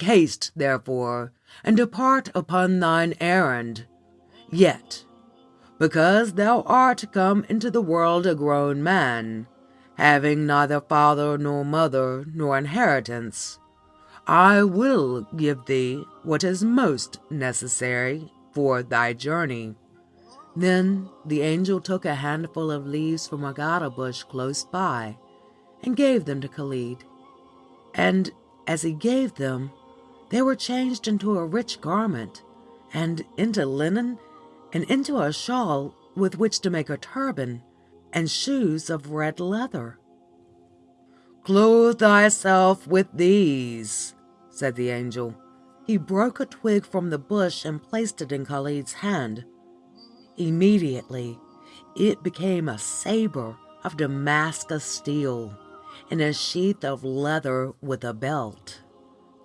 Haste, therefore, and depart upon thine errand. Yet, because thou art come into the world a grown man, having neither father nor mother nor inheritance, I will give thee what is most necessary for thy journey." Then the Angel took a handful of leaves from a gadda bush close by and gave them to Khalid. And as he gave them they were changed into a rich garment, and into linen, and into a shawl with which to make a turban, and shoes of red leather. "Clothe thyself with these," said the Angel. He broke a twig from the bush and placed it in Khalid's hand. Immediately it became a saber of Damascus steel, in a sheath of leather with a belt.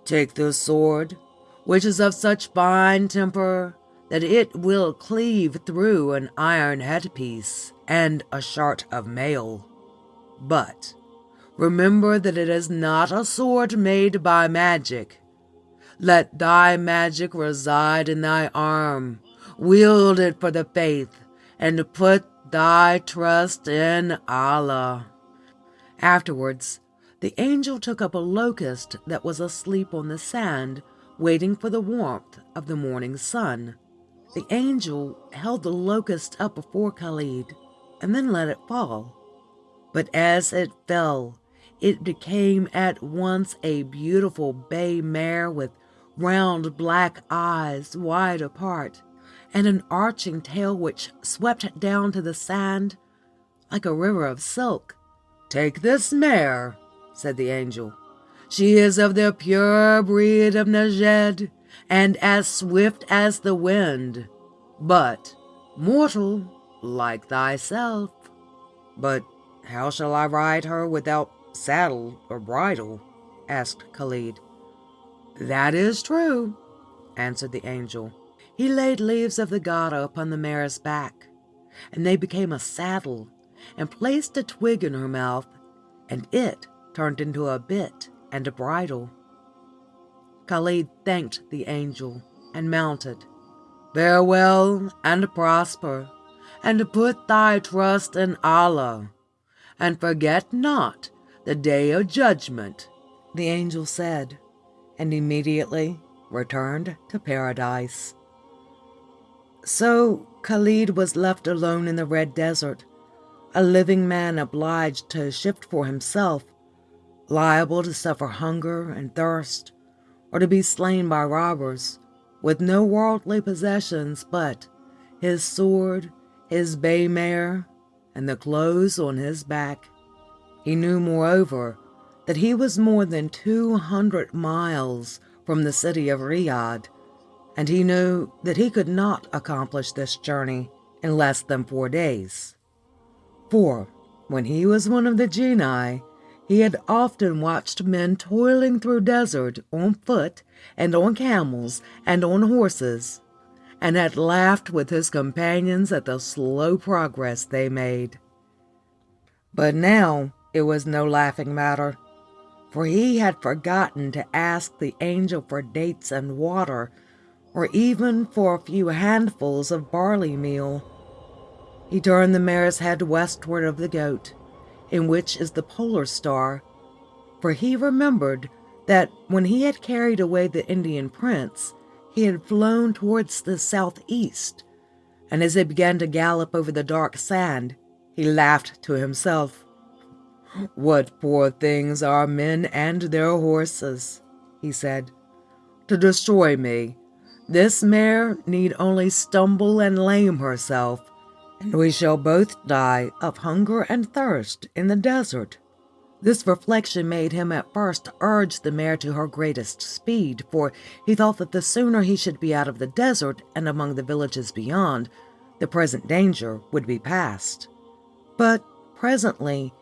Take this sword, which is of such fine temper that it will cleave through an iron headpiece and a shirt of mail. But remember that it is not a sword made by magic. Let thy magic reside in thy arm. Wield it for the faith and put thy trust in Allah. Afterwards the angel took up a locust that was asleep on the sand, waiting for the warmth of the morning sun. The angel held the locust up before Khalid and then let it fall. But as it fell, it became at once a beautiful bay mare with round black eyes wide apart and an arching tail which swept down to the sand like a river of silk. Take this mare, said the angel. She is of the pure breed of Nejd, and as swift as the wind, but mortal like thyself. But how shall I ride her without saddle or bridle? asked Khalid. That is true, answered the angel. He laid leaves of the gadda upon the mare's back, and they became a saddle, and placed a twig in her mouth, and it turned into a bit and a bridle. Khalid thanked the angel and mounted. Farewell and prosper, and put thy trust in Allah, and forget not the day of judgment, the angel said, and immediately returned to paradise. So Khalid was left alone in the Red Desert, a living man obliged to shift for himself liable to suffer hunger and thirst, or to be slain by robbers, with no worldly possessions but his sword, his bay mare, and the clothes on his back. He knew, moreover, that he was more than two hundred miles from the city of Riyadh, and he knew that he could not accomplish this journey in less than four days. For when he was one of the genii, he had often watched men toiling through desert on foot and on camels and on horses, and had laughed with his companions at the slow progress they made. But now it was no laughing matter, for he had forgotten to ask the angel for dates and water, or even for a few handfuls of barley meal. He turned the mare's head westward of the goat in which is the polar star, for he remembered that when he had carried away the Indian prince, he had flown towards the southeast, and as he began to gallop over the dark sand, he laughed to himself. What poor things are men and their horses, he said. To destroy me, this mare need only stumble and lame herself, and we shall both die of hunger and thirst in the desert. This reflection made him at first urge the mare to her greatest speed, for he thought that the sooner he should be out of the desert and among the villages beyond, the present danger would be past. But presently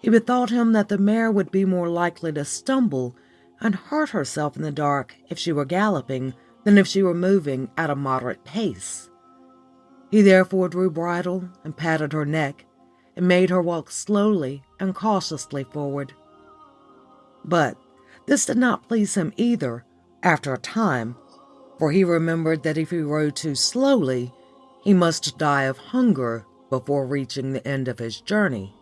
he bethought him that the mare would be more likely to stumble and hurt herself in the dark if she were galloping than if she were moving at a moderate pace. He therefore drew bridle and patted her neck, and made her walk slowly and cautiously forward. But this did not please him either, After a time, for he remembered that if he rode too slowly, he must die of hunger before reaching the end of his journey.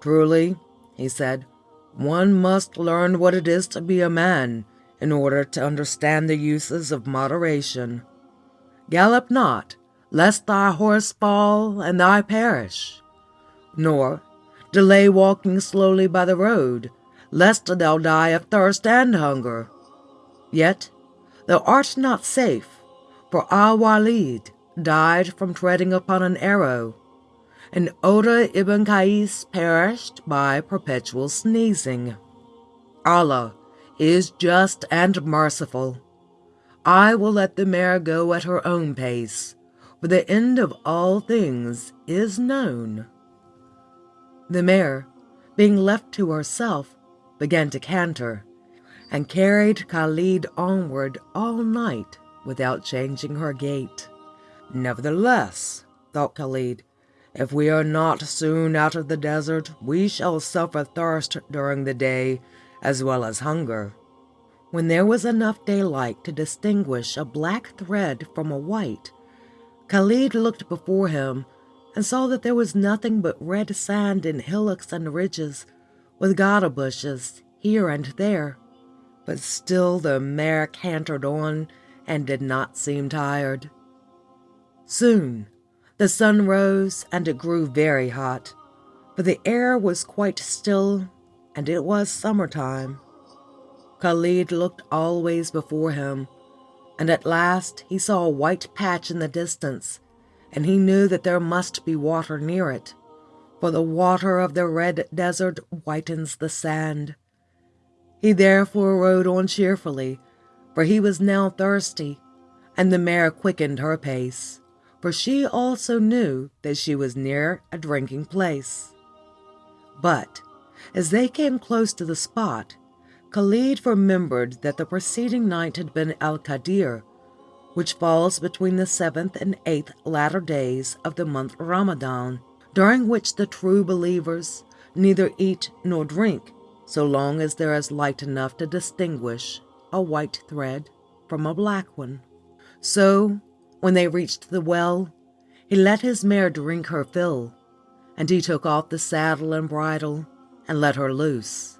Truly, he said, one must learn what it is to be a man in order to understand the uses of moderation. Gallop not, lest thy horse fall and thou perish, nor delay walking slowly by the road, lest thou die of thirst and hunger. Yet thou art not safe, for Al-Walid died from treading upon an arrow, and Oda ibn Qais perished by perpetual sneezing. Allah is just and merciful. I will let the mare go at her own pace, for the end of all things is known. The mare, being left to herself, began to canter, and carried Khalid onward all night without changing her gait. Nevertheless, thought Khalid, if we are not soon out of the desert, we shall suffer thirst during the day as well as hunger. When there was enough daylight to distinguish a black thread from a white, Khalid looked before him and saw that there was nothing but red sand in hillocks and ridges, with gada bushes here and there. But still the mare cantered on and did not seem tired. Soon the sun rose and it grew very hot, for the air was quite still and it was summertime. Khalid looked always before him, and at last he saw a white patch in the distance, and he knew that there must be water near it, for the water of the red desert whitens the sand. He therefore rode on cheerfully, for he was now thirsty, and the mare quickened her pace for she also knew that she was near a drinking place. But as they came close to the spot, Khalid remembered that the preceding night had been Al Qadir, which falls between the seventh and eighth latter days of the month Ramadan, during which the true believers neither eat nor drink so long as there is light enough to distinguish a white thread from a black one. So when they reached the well, he let his mare drink her fill, and he took off the saddle and bridle and let her loose,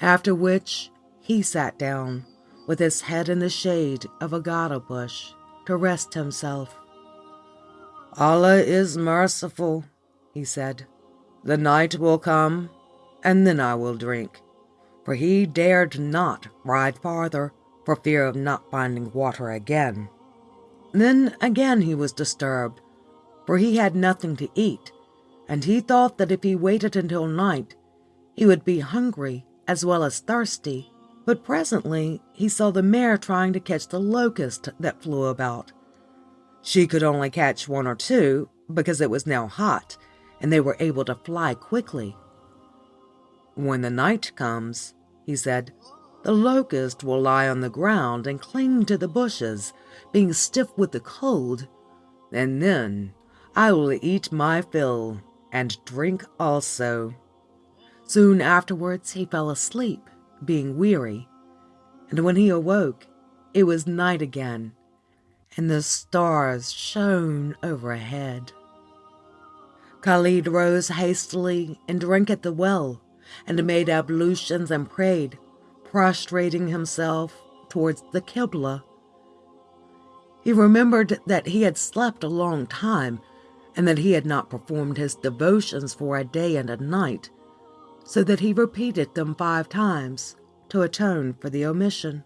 after which he sat down with his head in the shade of a gada bush to rest himself. Allah is merciful, he said. The night will come, and then I will drink. For he dared not ride farther for fear of not finding water again. Then again he was disturbed, for he had nothing to eat, and he thought that if he waited until night, he would be hungry as well as thirsty. But presently he saw the mare trying to catch the locust that flew about. She could only catch one or two because it was now hot and they were able to fly quickly. When the night comes, he said, the locust will lie on the ground and cling to the bushes being stiff with the cold, and then I will eat my fill and drink also. Soon afterwards he fell asleep, being weary, and when he awoke, it was night again, and the stars shone overhead. Khalid rose hastily and drank at the well, and made ablutions and prayed, prostrating himself towards the Qibla. He remembered that he had slept a long time and that he had not performed his devotions for a day and a night, so that he repeated them five times to atone for the omission.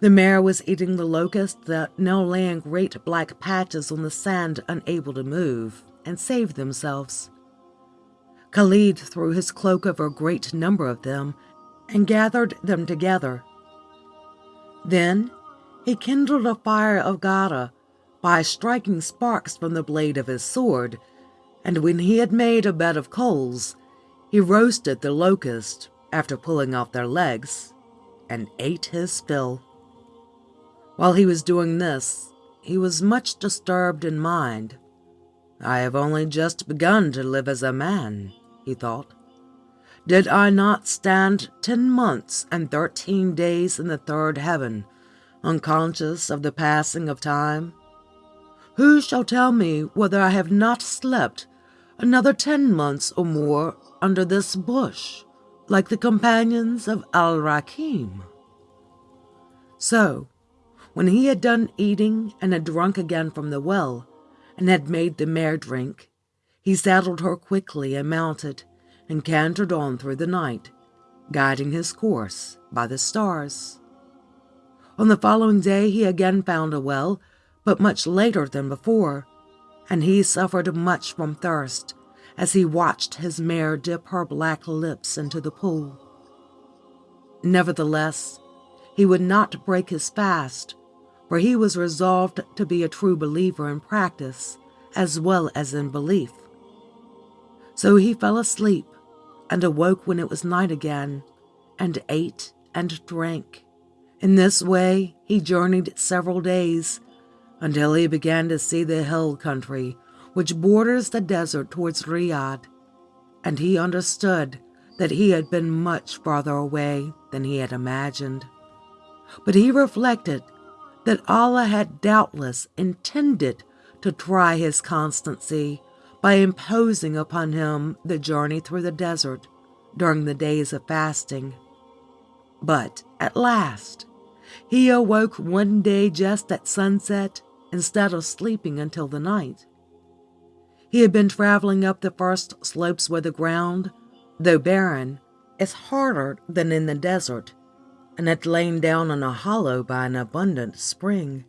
The mare was eating the locusts that now lay in great black patches on the sand unable to move and save themselves. Khalid threw his cloak over a great number of them and gathered them together. Then he kindled a fire of Gada by striking sparks from the blade of his sword, and when he had made a bed of coals, he roasted the locust after pulling off their legs, and ate his fill. While he was doing this, he was much disturbed in mind. I have only just begun to live as a man, he thought. Did I not stand ten months and thirteen days in the third heaven, unconscious of the passing of time? Who shall tell me whether I have not slept another ten months or more under this bush, like the companions of Al Rakim? So, when he had done eating and had drunk again from the well, and had made the mare drink, he saddled her quickly and mounted, and cantered on through the night, guiding his course by the stars. On the following day he again found a well, but much later than before, and he suffered much from thirst as he watched his mare dip her black lips into the pool. Nevertheless, he would not break his fast, for he was resolved to be a true believer in practice as well as in belief. So he fell asleep and awoke when it was night again, and ate and drank. In this way he journeyed several days until he began to see the hill country which borders the desert towards Riyadh, and he understood that he had been much farther away than he had imagined. But he reflected that Allah had doubtless intended to try his constancy by imposing upon him the journey through the desert during the days of fasting. But at last, he awoke one day just at sunset instead of sleeping until the night. He had been traveling up the first slopes where the ground, though barren, is harder than in the desert, and had lain down in a hollow by an abundant spring.